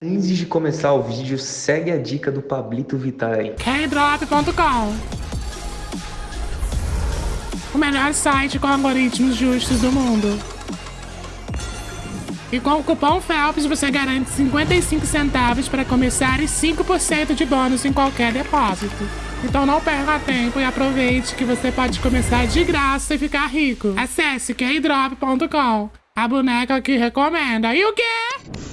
Antes de começar o vídeo, segue a dica do Pablito Vittar aí. Kdrop.com O melhor site com algoritmos justos do mundo. E com o cupom FELPS você garante 55 centavos para começar e 5% de bônus em qualquer depósito. Então não perca tempo e aproveite que você pode começar de graça e ficar rico. Acesse Kdrop.com, a boneca que recomenda. E o quê?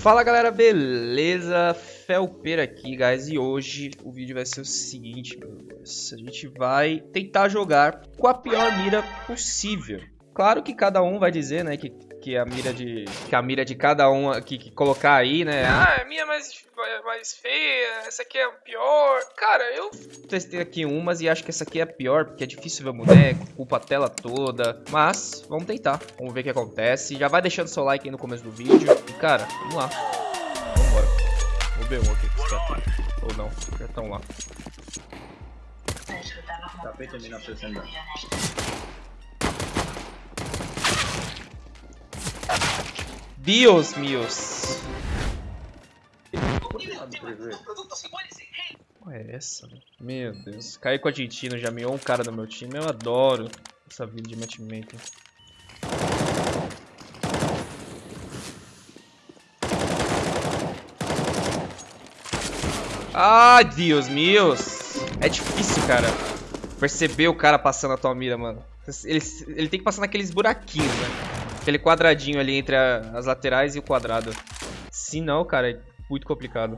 Fala galera, beleza? Felper aqui, guys, e hoje o vídeo vai ser o seguinte, meus A gente vai tentar jogar com a pior mira possível. Claro que cada um vai dizer, né, que, que a mira de que a mira de cada um aqui que colocar aí, né? Ah, a minha é mais mais feia, essa aqui é a pior. Cara, eu testei aqui umas e acho que essa aqui é a pior, porque é difícil ver o boneco, culpa a tela toda. Mas, vamos tentar. Vamos ver o que acontece. Já vai deixando seu like aí no começo do vídeo. Cara, vamos lá. Vambora. Vou ver um aqui. Ou não, já estão lá. Tapete 1960. Dios míos. Qual é essa? Meu Deus. Caí com a Argentina, já meou um cara do meu time. Eu adoro essa vida de matchmaking. Ah, Deus meus. É difícil, cara. Perceber o cara passando a tua mira, mano. Ele, ele tem que passar naqueles buraquinhos, né? Aquele quadradinho ali entre a, as laterais e o quadrado. Se não, cara, é muito complicado.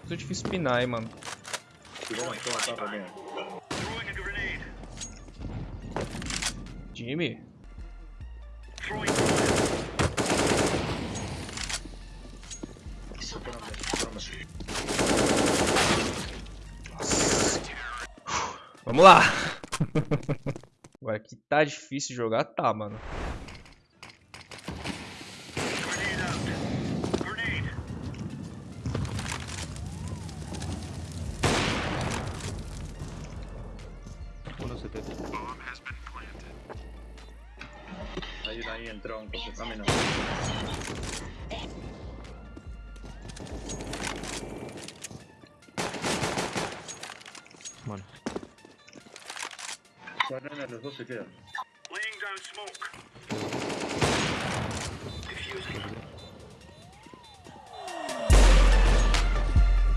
Muito difícil pinar, hein, mano. Jimmy? Vamos lá! Agora que tá difícil jogar, tá, mano. En tronco, se está menos. Bueno. Banana, los dos se quedan.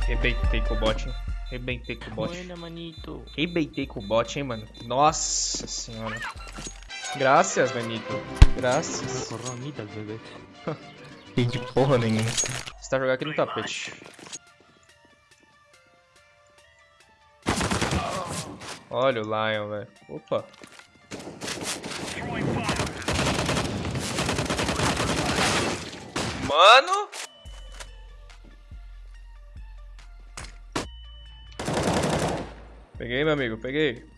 Rebentei com o bot, hein? Rebentei com o bot. Buena, manito. Rebentei com o bot, hein, mano? Nossa senhora. Graças, Benito. Graças. Corronitas, bebê. Que de porra nenhuma. Você tá jogando aqui no tapete. Olha o Lion, velho. Opa. Mano! Peguei, meu amigo, peguei.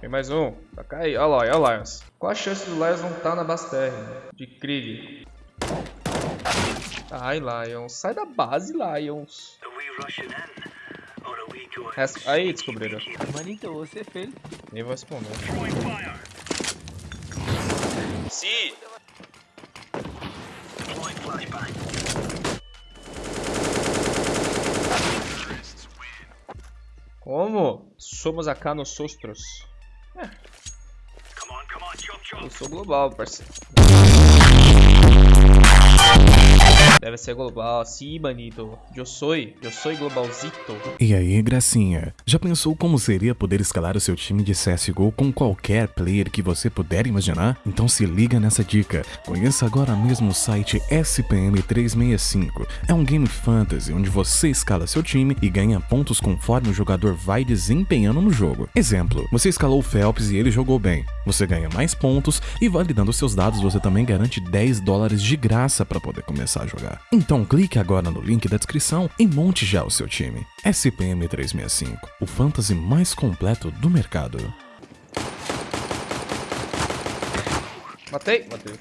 Tem mais um. Tá cair. Olha lá, olha o Lions. Qual a chance do Lions não estar tá na base TR? De Krieg. Ai, Lions. Sai da base, Lions. Res- Aí, descobriram. Manito, você fez. Nem vou responder. Sim. Como? Somos acá nos sostros. Eu sou global, parceiro. Deve ser global. Sim, manito. Eu sou. Eu sou globalzito. E aí, gracinha? Já pensou como seria poder escalar o seu time de CSGO com qualquer player que você puder imaginar? Então se liga nessa dica. Conheça agora mesmo o site SPM365. É um game fantasy onde você escala seu time e ganha pontos conforme o jogador vai desempenhando no jogo. Exemplo, você escalou o Phelps e ele jogou bem. Você ganha mais pontos e validando seus dados você também garante 10 dólares de graça para poder começar a jogar jogar. Então clique agora no link da descrição e monte já o seu time. SPM 365, o fantasy mais completo do mercado. Matei? Matei.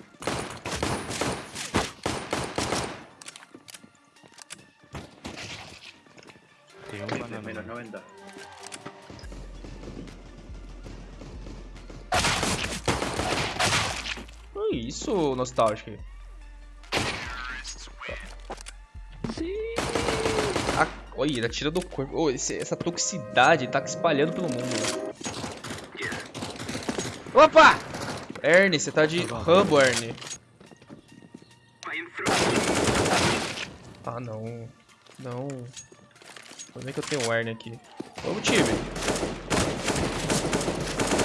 Tem um menos 90. Isso, nostálgico. Olha, ele atira do corpo. Oh, esse- essa toxicidade tá se espalhando pelo mundo. né? Opa! Ernie, você tá de Rambo, Ernie. Ah, não. Não. Como é que eu tenho o Ernie aqui? Vamos, time.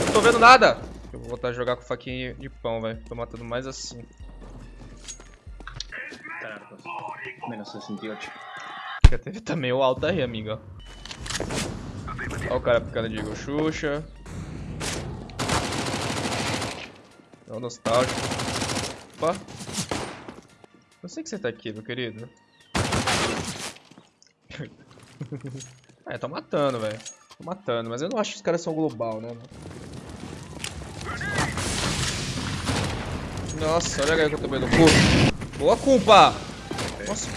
Não tô vendo nada. Eu vou voltar a jogar com faquinha de pão, velho. Tô matando mais assim. Hartos. Menos 68. Já teve também o alto aí, amigo. Ó o cara picando de Igor Xuxa. É o nostálgico. Opa. Não sei que você tá aqui, meu querido. é, tô matando, velho. Tô matando, mas eu não acho que os caras são global, né? Nossa, olha a galera que eu tomei no cu. Boa culpa! Nossa,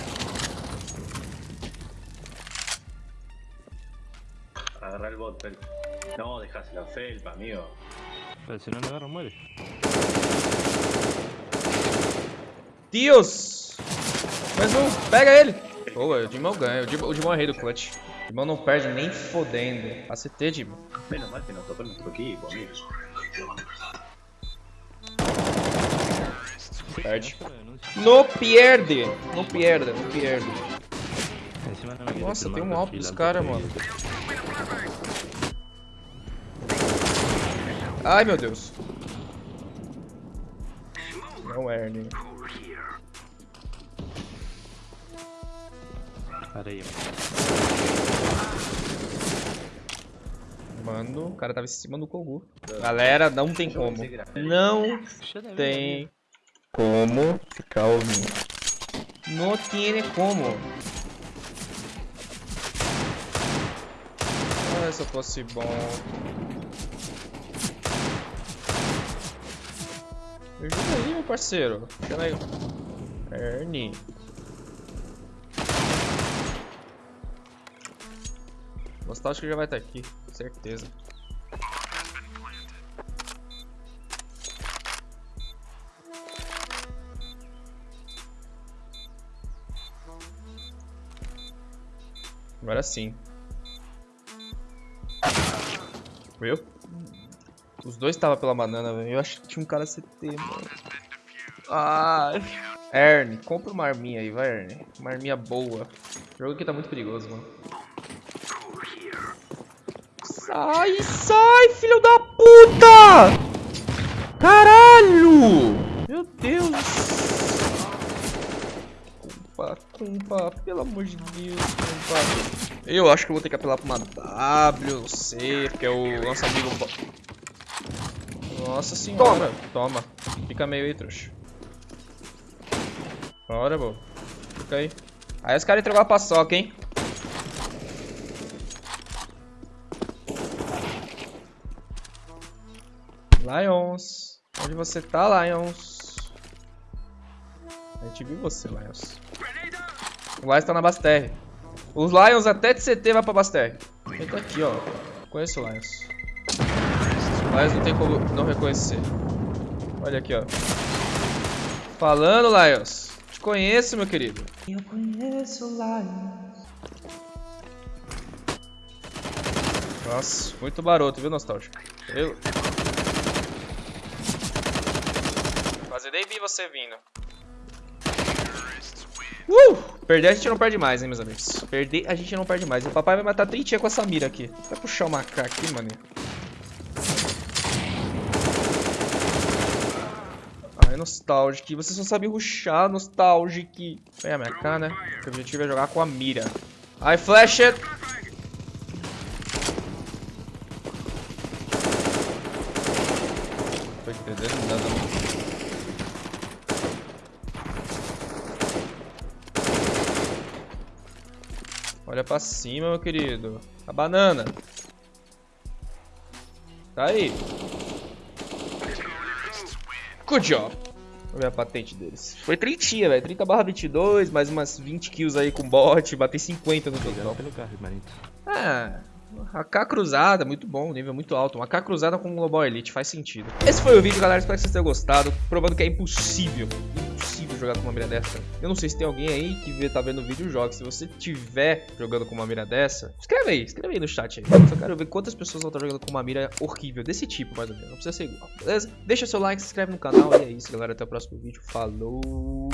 Agarra el bot, Fel. No, dejas la felpa, amigo. Pero si no le agarro, muere. Deus! Mais um, pega ele! Boa, o Dimão ganha. O Dimão, o Dimão é rei do clutch. O Dimão não perde nem fodendo. ACT, Dimão. Menos mal que nos tocó nuestro equipo, amigo. Perde. No pierde! No pierde, no pierde. No Nossa, tem um alto dos caras, mano. Ai, meu Deus. Não, Ernie. Areia. Mano, o cara tava em cima do Kogu. Galera, não tem como. Não tem como ficar ouvindo. Não tem como. Ah, se eu fosse bom. Me ajuda aí, meu parceiro. Chama aí. Ernie. Nostálgico já vai estar aqui, certeza. Agora sim. Viu? Os dois estavam pela banana, velho. Eu acho que tinha um cara CT, mano. Ah, compra uma arminha aí, vai, Ern. Uma arminha boa. O jogo aqui tá muito perigoso, mano. Sai, sai, filho da puta! Caralho! Meu Deus! Culpa, culpa, pelo amor de Deus, culpa. Eu acho que eu vou ter que apelar pra uma W, não sei, porque o nosso amigo... Nossa senhora, toma. Fica meio aí, trouxa. Bora, bom. Fica aí. Aí os caras entregou a paçoca, hein? Lions. Onde você tá, Lions? A gente viu você, Lions. O Lions tá na Basterre. Os Lions até de CT vai pra Basterre. Ele tá aqui, ó. Conheço o Lions. Lions não tem como não reconhecer. Olha aqui, ó. Falando, Lions. Te conheço, meu querido. Eu conheço Lions. Nossa, muito baroto, viu, Nostálgico? Eu... Quase dei vi você vindo. Uh! Perder a gente não perde mais, hein, meus amigos. Perder a gente não perde mais. O papai vai matar trintinha com essa mira aqui. Vai puxar o macaco aqui, mano. Nostalgic. Você só sabe ruxar, Nostalgic. Vem a minha cara, né? O objetivo é jogar com a mira. Ai, flash it! Tô entendendo nada, mano. Olha pra cima, meu querido. A banana. Tá aí. Good job. Ver a patente deles. Foi 30, velho. 30 barra 22, mais umas 20 kills aí com bot. Batei 50 no total. pelo carro. Ah, AK cruzada, muito bom, nível muito alto. Uma AK cruzada com um Global Elite, faz sentido. Esse foi o vídeo, galera. Espero que vocês tenham gostado. Provando que é impossível, jogar com uma mira dessa. Eu não sei se tem alguém aí que vê, tá vendo o vídeo joga. Se você tiver jogando com uma mira dessa, escreve aí, escreve aí no chat aí. Só quero ver quantas pessoas vão estar jogando com uma mira horrível, desse tipo, mais ou menos. Não precisa ser igual, beleza? Deixa seu like, se inscreve no canal e é isso, galera. Até o próximo vídeo. Falou!